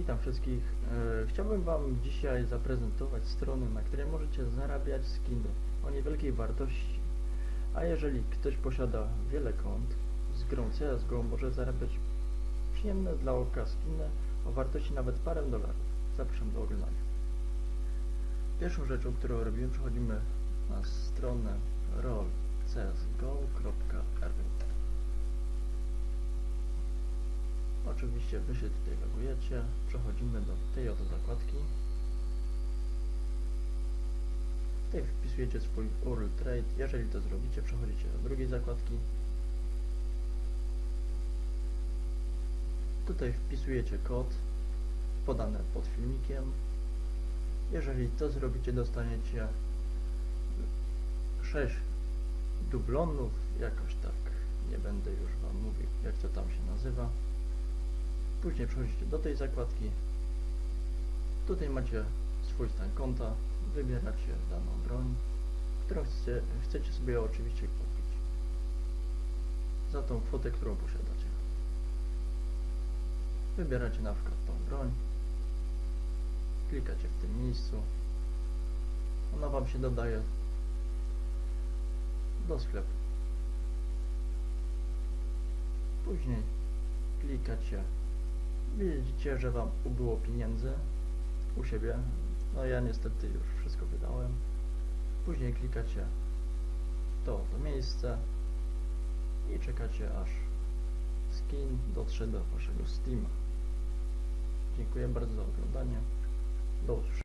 Witam wszystkich. E, Chciałbym Wam dzisiaj zaprezentować strony, na której możecie zarabiać skiny o niewielkiej wartości. A jeżeli ktoś posiada wiele kont z grą CSGO, może zarabiać przyjemne dla oka skiny o wartości nawet parę dolarów. Zapraszam do oglądania. Pierwszą rzeczą, którą robimy, przechodzimy na stronę rollcsgo.ru Oczywiście Wy się tutaj logujecie, przechodzimy do tej oto zakładki. Tutaj wpisujecie swój URL trade, jeżeli to zrobicie, przechodzicie do drugiej zakładki. Tutaj wpisujecie kod podany pod filmikiem. Jeżeli to zrobicie, dostaniecie 6 dublonów, jakoś tak, nie będę już Wam mówił, jak to tam się nazywa. Później przechodzicie do tej zakładki. Tutaj macie swój stan konta. Wybieracie daną broń, którą chcecie, chcecie sobie oczywiście kupić. Za tą kwotę, którą posiadacie. Wybieracie na przykład tą broń. Klikacie w tym miejscu. Ona Wam się dodaje do sklepu. Później klikacie Widzicie, że Wam ubyło pieniędzy u siebie. No ja niestety już wszystko wydałem. Później klikacie to, to miejsce i czekacie aż skin dotrze do Waszego Steama. Dziękuję bardzo za oglądanie. Do usłyszenia.